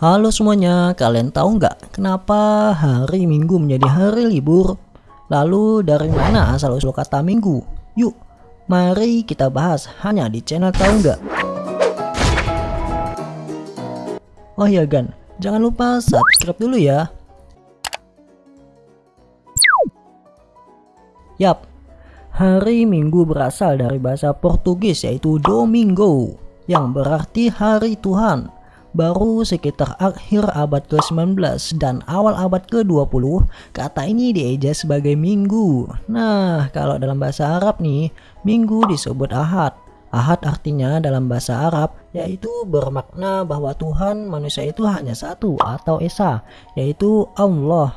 Halo semuanya, kalian tahu nggak kenapa hari Minggu menjadi hari libur? Lalu dari mana asal-usul kata Minggu? Yuk, mari kita bahas hanya di channel tahu nggak? Oh iya Gan, jangan lupa subscribe dulu ya. Yap, hari Minggu berasal dari bahasa Portugis yaitu Domingo yang berarti hari Tuhan Baru sekitar akhir abad ke-19 dan awal abad ke-20, kata ini dieja sebagai minggu. Nah, kalau dalam bahasa Arab nih, minggu disebut ahad. Ahad artinya dalam bahasa Arab yaitu bermakna bahwa Tuhan manusia itu hanya satu atau esa, yaitu Allah.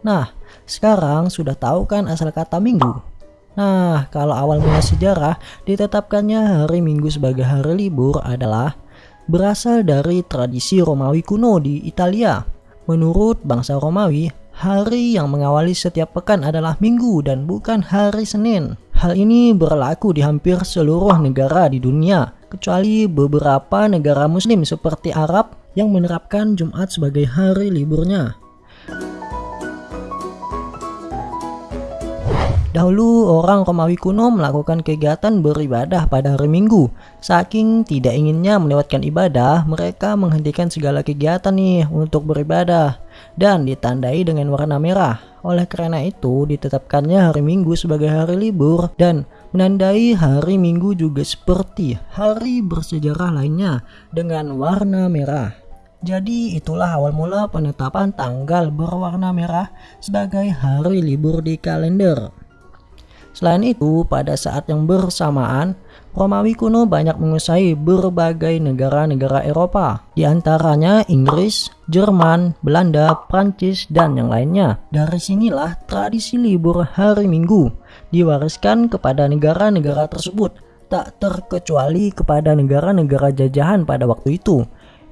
Nah, sekarang sudah tahu kan asal kata minggu? Nah, kalau awal mula sejarah ditetapkannya hari Minggu sebagai hari libur adalah berasal dari tradisi Romawi kuno di Italia. Menurut bangsa Romawi, hari yang mengawali setiap pekan adalah minggu dan bukan hari Senin. Hal ini berlaku di hampir seluruh negara di dunia, kecuali beberapa negara muslim seperti Arab yang menerapkan Jumat sebagai hari liburnya. Dahulu orang Romawi kuno melakukan kegiatan beribadah pada hari Minggu. Saking tidak inginnya melewatkan ibadah, mereka menghentikan segala kegiatan nih untuk beribadah dan ditandai dengan warna merah. Oleh karena itu, ditetapkannya hari Minggu sebagai hari libur dan menandai hari Minggu juga seperti hari bersejarah lainnya dengan warna merah. Jadi itulah awal mula penetapan tanggal berwarna merah sebagai hari libur di kalender. Selain itu, pada saat yang bersamaan, Romawi kuno banyak menguasai berbagai negara-negara Eropa, di antaranya Inggris, Jerman, Belanda, Prancis, dan yang lainnya. Dari sinilah tradisi libur hari Minggu diwariskan kepada negara-negara tersebut, tak terkecuali kepada negara-negara jajahan pada waktu itu.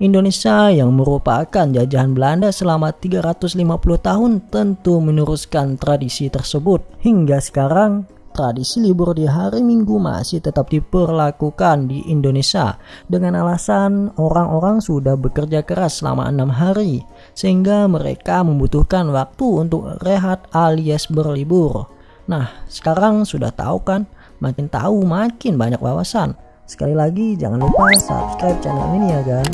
Indonesia yang merupakan jajahan Belanda selama 350 tahun tentu meneruskan tradisi tersebut. Hingga sekarang, tradisi libur di hari Minggu masih tetap diperlakukan di Indonesia dengan alasan orang-orang sudah bekerja keras selama enam hari sehingga mereka membutuhkan waktu untuk rehat alias berlibur. Nah, sekarang sudah tahu kan? Makin tahu makin banyak wawasan. Sekali lagi jangan lupa subscribe channel ini ya kan.